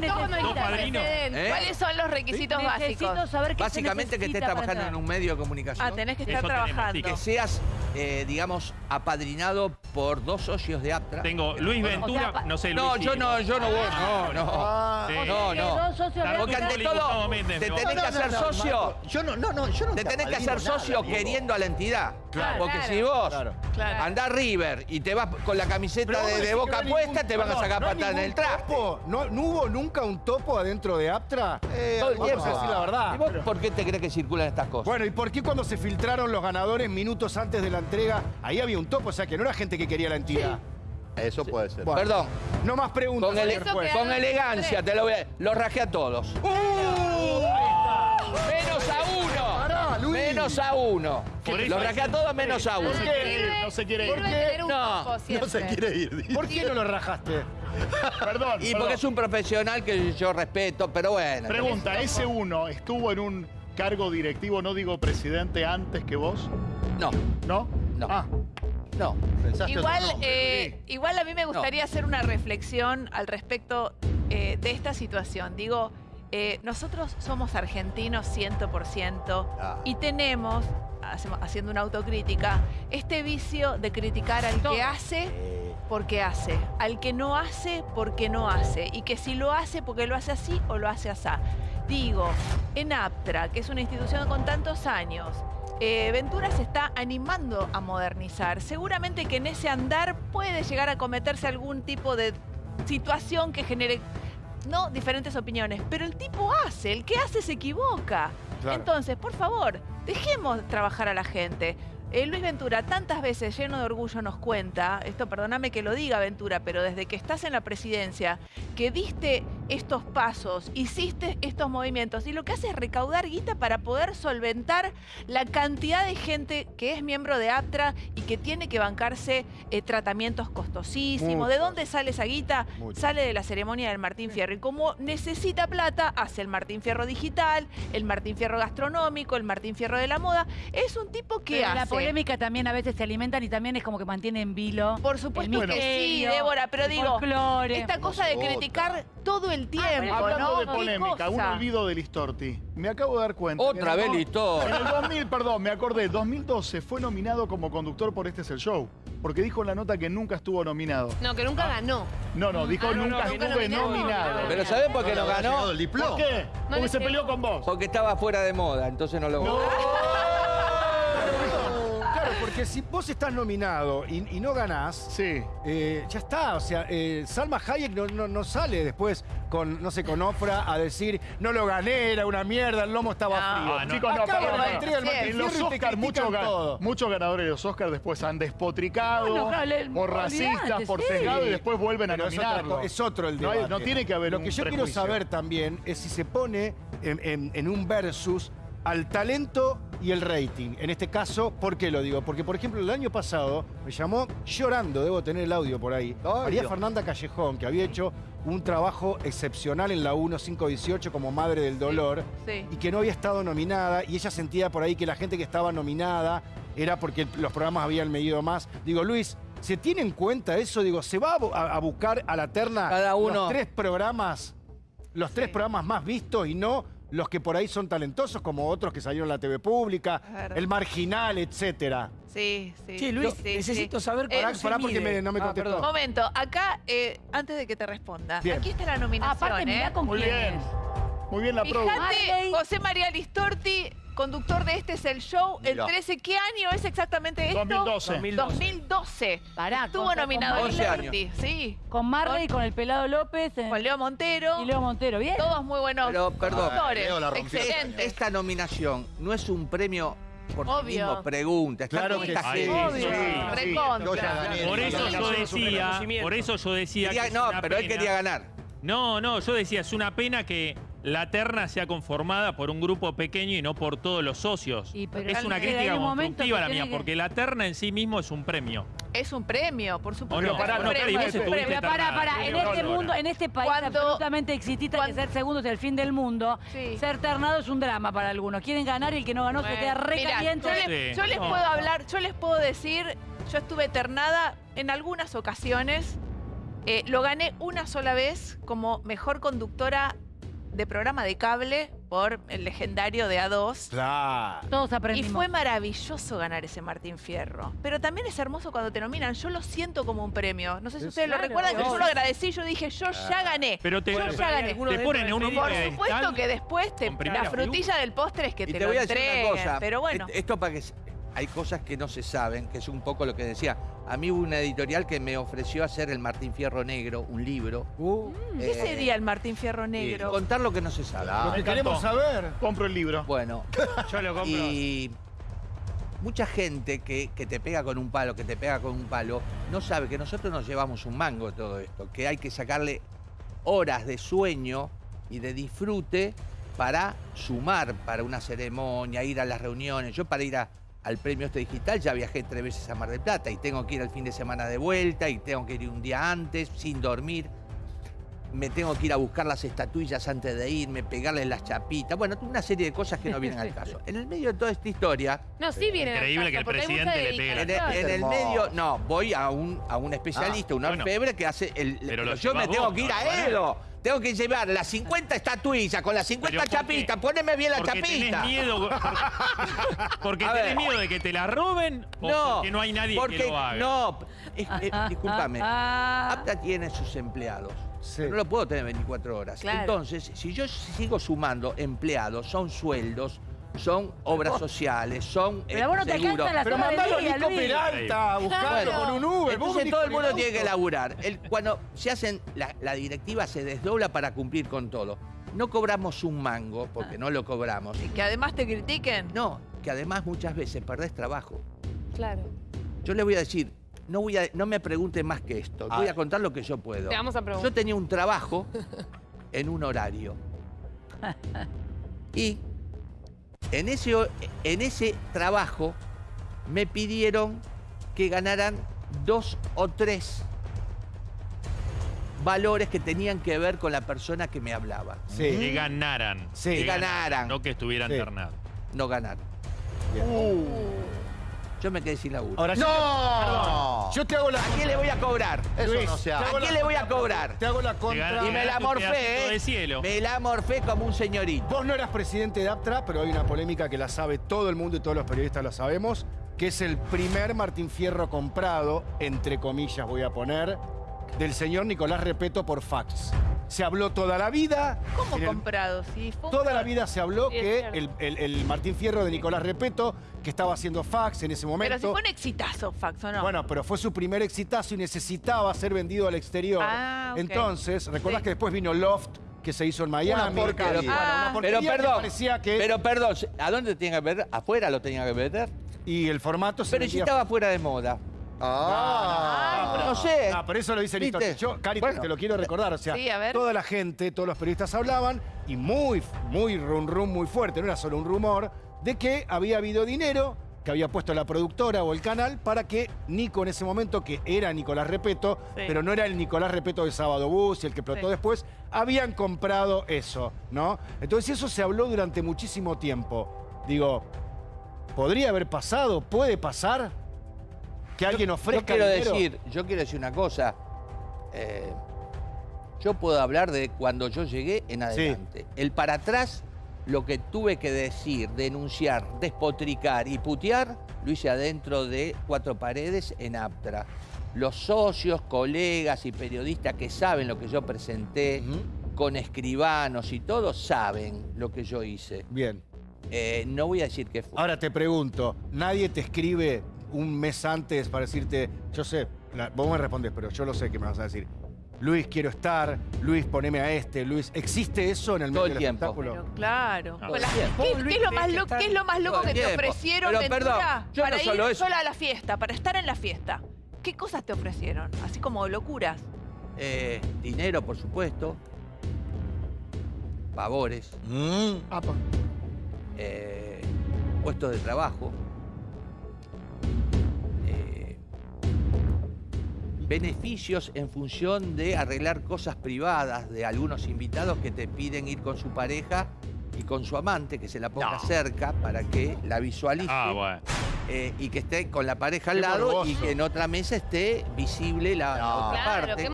padrino. ¿Eh? ¿Cuáles son los requisitos Necesito básicos? saber qué se Básicamente que estés trabajando en un medio de comunicación. Ah, tenés que estar Eso tenemos, trabajando. sí, Que seas, eh, digamos, apadrinado por dos socios de Aptra. Tengo Luis O sea, Ventura, no sé, Luis. No, sí. yo no, yo no voy. No, no. Ah, Sí. No, no. dos socios Claro, de Porque ante todo, te tenés que hacer socio. Yo no, no, no, yo no Te tenés que hacer socio queriendo a la entidad. Claro. Porque Claro. si vos Claro. Claro. andás River y te vas con la camiseta de, boca puesta, ningún- te van a sacar ¿no hay patada en el traste. ¿No hubo nunca un topo adentro de Aptra? Eh, Todo el vamos tiempo. a decir la verdad. ¿Y vos por qué te crees que circulan estas cosas? Bueno, ¿y por qué cuando se filtraron los ganadores minutos antes de la entrega, ahí había un topo? O sea, que no era gente que quería la entidad. Eso puede ser. Bueno, Perdón, No más preguntas, con, ele- elegancia te lo voy a... Los rajé a todos. Menos Menos a uno. Por hay- rajé a todos menos a uno. ¿Por no se quiere ir. sirve ¿Por qué? tener un No, No se quiere ir. ¿Por qué no lo rajaste? Perdón, Y porque es un profesional que yo respeto, pero bueno. Pregunta, ¿ese uno estuvo en un cargo directivo, no digo presidente, antes que vos? No, ¿No? No. Ah, no. Pensaste Igual, eh, igual a mí me gustaría hacer una reflexión al respecto eh, de esta situación. Digo, eh, nosotros somos argentinos 100% Ah. y tenemos, hacemos- haciendo una autocrítica, este vicio de criticar al que hace porque hace, al que no hace porque no hace, y que si lo hace porque lo hace así o lo hace así. Digo, en APTRA, que es una institución con tantos años, eh, Ventura se está animando a modernizar. Seguramente que en ese andar puede llegar a cometerse algún tipo de situación que genere, no diferentes opiniones, pero el tipo hace, el que hace se equivoca. Claro. Entonces, por favor, dejemos trabajar a la gente. Eh, Luis Ventura tantas veces lleno de orgullo nos cuenta, esto perdóname que lo diga Ventura, pero desde que estás en la presidencia, que diste estos pasos, hiciste estos movimientos y lo que hace es recaudar guita para poder solventar la cantidad de gente que es miembro de APTRA y que tiene que bancarse eh, tratamientos costosísimos. ¿De dónde sale esa guita? Sale de la ceremonia del Martín Fierro. Y como necesita plata, hace el Martín Fierro digital, el Martín Fierro gastronómico, el Martín Fierro de la moda. Es un tipo que Pero hace. la polémica también a veces se alimentan y también es como que mantiene en vilo. Por supuesto que sí, Débora, pero digo, esta cosa de criticar todo el tiempo, hablando ¿no? de ¿Qué polémica, un olvido de Listorti. Me acabo de dar cuenta. Otra el vez Listorti. En el 2000, perdón, me acordé, 2012 fue nominado como conductor por Este es el Show. Porque dijo en la nota que nunca estuvo nominado. No, que nunca ganó. No, no, dijo Ah, no, nunca no, nunca estuve nominado. nominado. Pero ¿sabés por qué no ganó? el diploma. ¿Por qué? No Porque se peleó con vos. Porque estaba fuera de moda, entonces no lo Claro, porque si vos estás nominado y, y no ganás, Sí. eh, ya está. O sea, eh, Salma Hayek no, no- no sale después con, no sé, con Ofra a decir, no lo gané, era una mierda, el lomo estaba No. frío. Ah, no. Chicos, no, en la no. entrega Sí, En los Oscars, muchos, muchos ganadores de los Oscars después han despotricado por racistas, por sí. sesgado y después vuelven a Pero es, otra nominarlo. es otro el No hay- debate. no tiene que haber Lo un que yo quiero saber también es si se pone en, en- en un versus al talento y el rating. En este caso, ¿por qué lo digo? Porque, por ejemplo, el año pasado me llamó llorando, debo tener el audio por ahí, María Dios. Fernanda Callejón, que había hecho un trabajo excepcional en la 1518 como Madre del Dolor Sí. y que no había estado nominada y ella sentía por ahí que la gente que estaba nominada era porque los programas habían medido más. Digo, Luis, ¿se tiene en cuenta eso? Digo, ¿se va a, bu- a- a buscar a la terna Cada uno- los tres programas, los tres programas más vistos y no los que por ahí son talentosos como otros que salieron en la TV pública, el marginal, etcétera? Sí, sí. Sí, Luis, sí, necesito sí. saber Eh, Pará, se pará porque me- no me Ah, contestó. perdón. Momento, acá, eh, antes de que te responda, Bien. aquí está la nominación, Aparte, mirá ¿eh? con Muy quién bien. es. Muy bien la. Fíjate. José María Listorti, conductor de Este es el Show, el Mirá. 13. ¿Qué año es exactamente esto? 2012. 2012. Pará, Estuvo con- nominado con Marley. Listorti, sí. Con Marley, con el pelado López eh, Con Leo Montero. y Leo Montero. ¿Bien? Todos muy buenos Pero, perdón. conductores, Leo la rompió. excelentes. Esta nominación no es un premio por sí Obvio. mismo, pregunta. Está Claro con que esta sí. gente. Obvio, sí, sí. recontra. Yo ya gané. Por eso yo decía, por eso yo decía Quería- que es no, una pero él pena. quería ganar. No, no, yo decía, es una pena que la terna sea conformada por un grupo pequeño y no por todos los socios. Y, es una crítica un constructiva que la mía, que- porque la terna en sí mismo es un premio. Es un premio, por supuesto. ¿O no? que un no, para, para, en este mundo, en este país Cuando- absolutamente exitista que cuando- ser segundo es el fin del mundo, Sí. ser ternado es un drama para algunos. Quieren ganar y el que no ganó se queda re mirá, caliente. Yo, le- Sí. yo les No. puedo hablar, yo les puedo decir, yo estuve ternada en algunas ocasiones Eh, lo gané una sola vez como mejor conductora de programa de cable por el legendario de A2. Claro. Todos Y aprendimos. fue maravilloso ganar ese Martín Fierro. Pero también es hermoso cuando te nominan. Yo lo siento como un premio. No sé si ustedes lo recuerdan, que yo lo agradecí. Yo dije, yo ya gané. Pero te, Yo pero ya gané. te ponen en un Por supuesto que después te, la frutilla del postre es que Y te, te, lo voy a decir entreguen. una cosa. Pero bueno. Esto para que... Hay cosas que no se saben, que es un poco lo que decía. A mí hubo una editorial que me ofreció hacer el Martín Fierro Negro, un libro. Uh, ¿Qué eh, sería el Martín Fierro y Negro? contar lo que no se sabe. lo que queremos saber. Compro el libro. Bueno, Yo lo compro. y mucha gente que, que te pega con un palo, que te pega con un palo, no sabe que nosotros nos llevamos un mango todo esto, que hay que sacarle horas de sueño y de disfrute para sumar para una ceremonia, ir a las reuniones. Yo para ir a- al premio este digital ya viajé tres veces a Mar del Plata y tengo que ir al fin de semana de vuelta y tengo que ir un día antes sin dormir. Me tengo que ir a buscar las estatuillas antes de irme, pegarles las chapitas. Bueno, una serie de cosas que no vienen al caso. En el medio de toda esta historia, No, sí viene al Increíble caso, que el presidente le pegue la en el, en el medio, no, voy a un, a un especialista, un bueno. orfebre que hace el. Pero lo yo me tengo vos, que ir ¿no? a Edo. Tengo que llevar las 50 estatuillas con las 50 Pero ¿por qué? chapitas. Poneme bien la porque chapita. tenés miedo. Porque, porque A tenés ver. miedo de que te la roben o No, porque no hay nadie porque, que lo haga. No, es- es- discúlpame. Ah, APTA tiene sus empleados. Sí. No lo puedo tener 24 horas. Claro. Entonces, si yo sigo sumando empleados, son sueldos, son obras sociales, son Pero eh, a vos no te seguros. la Pero mandalo a Nico Luis. Peralta a buscarlo con un Uber. Entonces todo el mundo tiene que laburar. El- cuando se hacen, la, la directiva se desdobla para cumplir con todo. No cobramos un mango, porque no lo cobramos. Y que además te critiquen. No, que además muchas veces perdés trabajo. Claro. Yo le voy a decir, no, voy a, no me pregunte más que esto. A Voy ver. a contar lo que yo puedo. Te vamos a preguntar. Yo tenía un trabajo en un horario. Y en ese, en ese trabajo me pidieron que ganaran dos o tres valores que tenían que ver con la persona que me hablaba. Que Sí. ganaran. Sí. Que ganaran. No que estuvieran Sí. No ganaron. Yo me quedé sin laburo. Ahora ¡No! yo te hago la ¿A quién le voy a cobrar? Eso Luis, no se te hace. ¿A quién le voy a cobrar? Te hago la contra. Y me la un morfé, ¿eh? de cielo. Me la morfé como un señorito. Vos no eras presidente de APTRA, pero hay una polémica que la sabe todo el mundo y todos los periodistas la sabemos, que es el primer Martín Fierro comprado, entre comillas voy a poner, del señor Nicolás Repeto por fax. Se habló toda la vida. ¿Cómo el- comprado? Fue Toda la vida se habló Sí, que el, el- el Martín Fierro de Nicolás Repeto, que estaba haciendo fax en ese Pero momento. si fue un exitazo, Fax, ¿o no? Bueno, pero fue su primer exitazo y necesitaba ser vendido al exterior. Ah. Entonces, ¿recordás Sí. que después vino Loft, que se hizo en Miami? Ah. una porquería Pero que perdón, parecía que... pero perdón, ¿a dónde tenía que ver? ¿Afuera lo tenía que vender? y el formato se Pero si estaba fuera de moda. Ah. No sé. No, pero eso lo dice ¿Viste? Listo. Yo, Cari, Bueno. te lo quiero recordar. O sea, Sí, a ver. toda la gente, todos los periodistas hablaban y muy, muy rum rum, muy fuerte, no era solo un rumor, de que había habido dinero que había puesto la productora o el canal para que Nico en ese momento, que era Nicolás Repeto, Sí. pero no era el Nicolás Repeto de Sábado Bus y el que explotó Sí. después, habían comprado eso, ¿no? Entonces eso se habló durante muchísimo tiempo. Digo, ¿podría haber pasado? ¿Puede pasar? Que alguien Yo ofrezca quiero dinero? decir, yo quiero decir una cosa. Eh, yo puedo hablar de cuando yo llegué en adelante. El para atrás, lo que tuve que decir, denunciar, despotricar y putear, lo hice adentro de cuatro paredes en Aptra. Los socios, colegas y periodistas que saben lo que yo presenté, con escribanos y todos saben lo que yo hice. Bien. Eh, no voy a decir qué fue. Ahora te pregunto, nadie te escribe un mes antes para decirte, yo sé, la- vos me respondes, pero yo lo sé que me vas a decir. Luis, quiero estar, Luis, poneme a este, Luis. ¿Existe eso en el Todo medio el del tiempo. espectáculo? Pero claro. No. ¿Qué, es lo más lo- qué es lo más loco que te ofrecieron, Pero, perdón, yo para no ir solo eso. sola a la fiesta, para estar en la fiesta? ¿Qué cosas te ofrecieron? Así como locuras. Eh, dinero, por supuesto. Favores. Apa. eh, puestos de trabajo. Beneficios en función de arreglar cosas privadas de algunos invitados que te piden ir con su pareja y con su amante, que se la ponga No. cerca para que la visualice. Ah, bueno. eh, y que esté con la pareja al Qué lado y que en otra mesa esté visible la, otra Claro, parte. qué